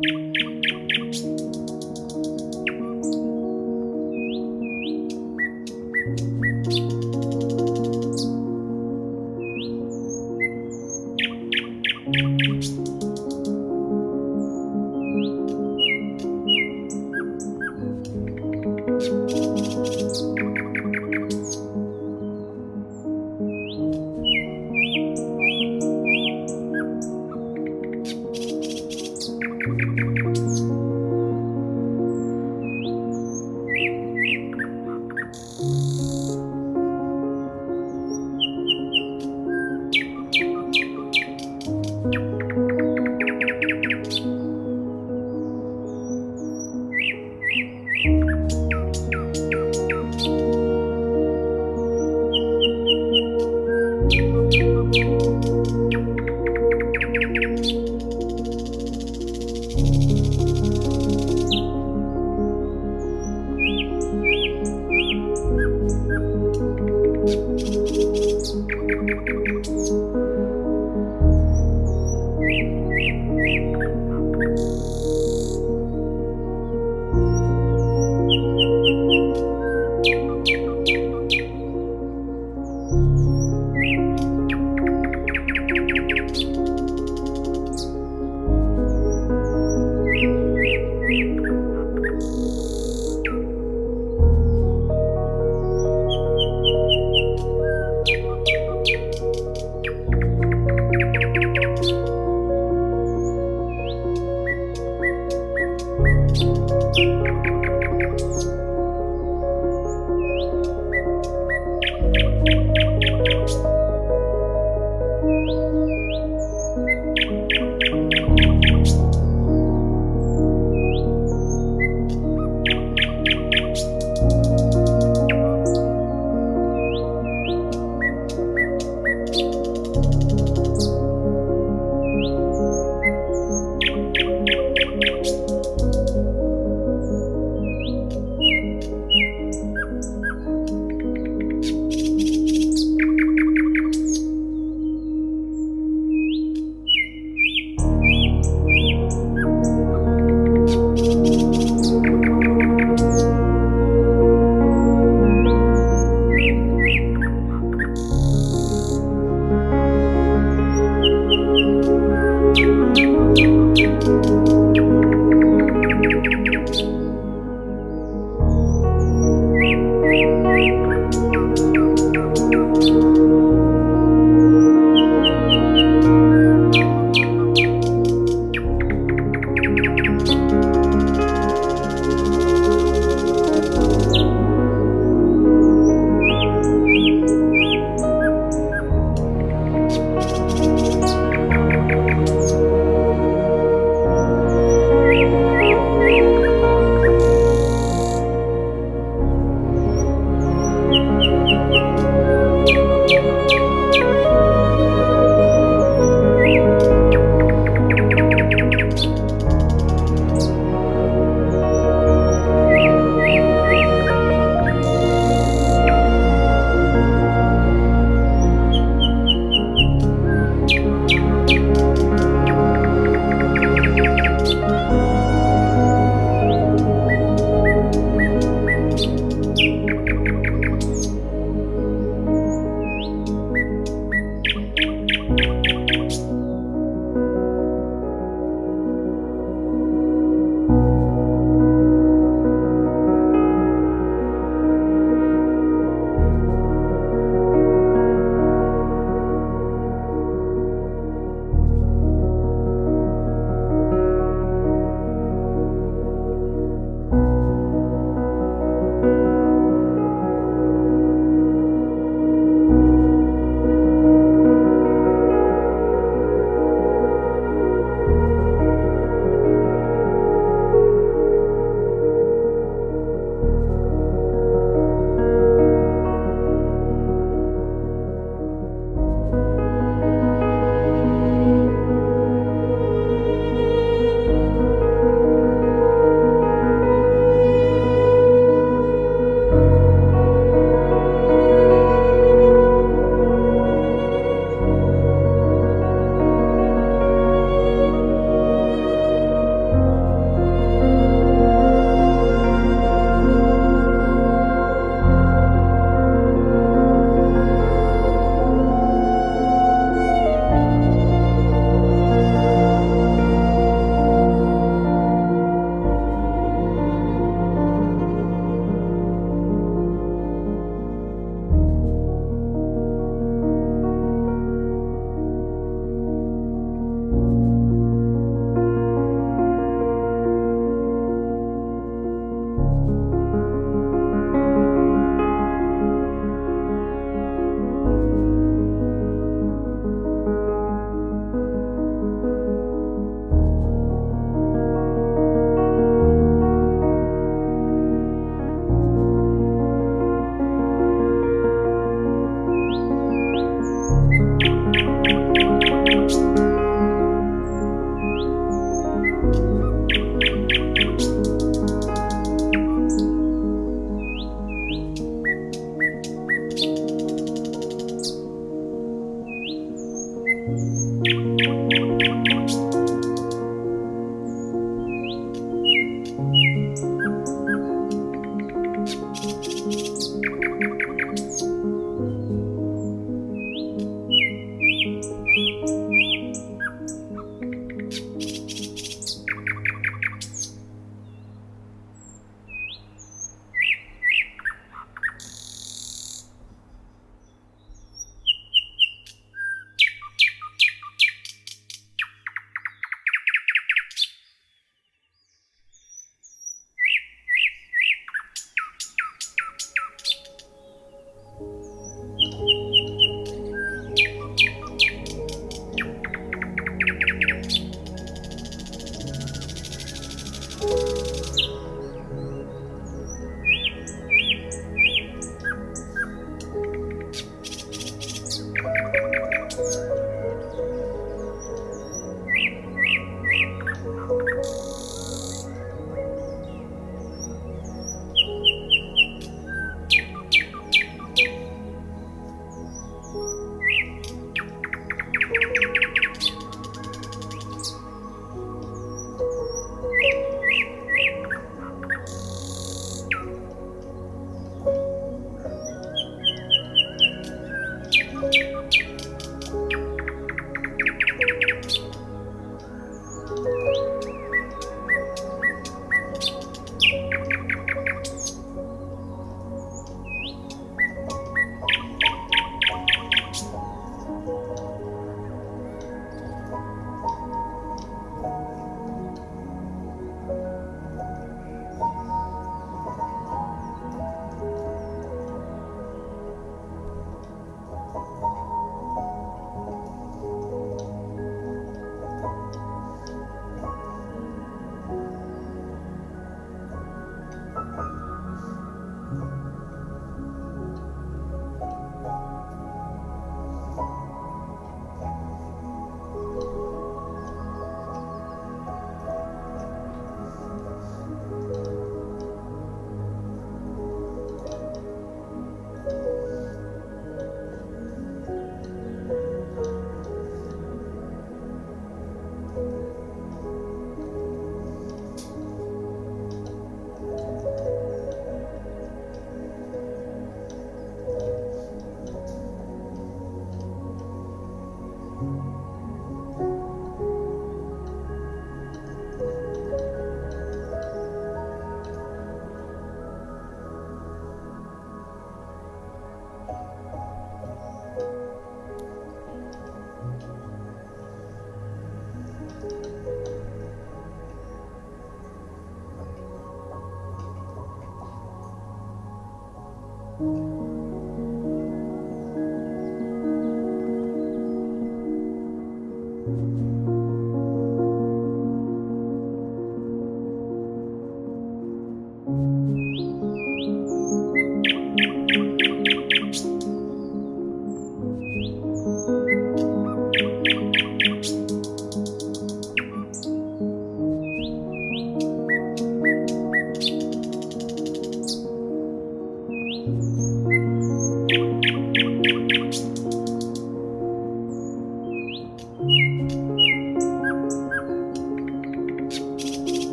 Música